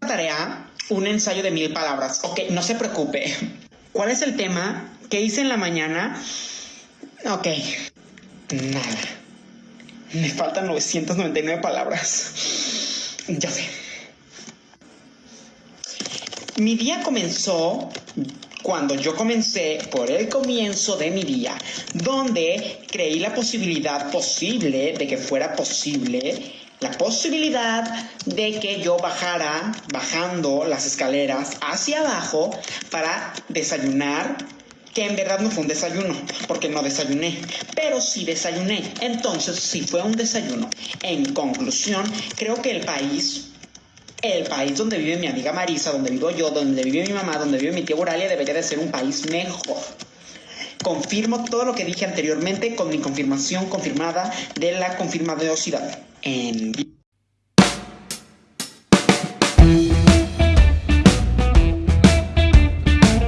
Tarea, un ensayo de mil palabras. Ok, no se preocupe. ¿Cuál es el tema? ¿Qué hice en la mañana? Ok, nada. Me faltan 999 palabras. Ya sé. Mi día comenzó cuando yo comencé por el comienzo de mi día, donde creí la posibilidad posible de que fuera posible, la posibilidad de que yo bajara, bajando las escaleras hacia abajo para desayunar, que en verdad no fue un desayuno, porque no desayuné, pero sí desayuné. Entonces sí fue un desayuno. En conclusión, creo que el país el país donde vive mi amiga Marisa, donde vivo yo, donde vive mi mamá, donde vive mi tía Uralia, debería de ser un país mejor. Confirmo todo lo que dije anteriormente con mi confirmación confirmada de la confirmadosidad. En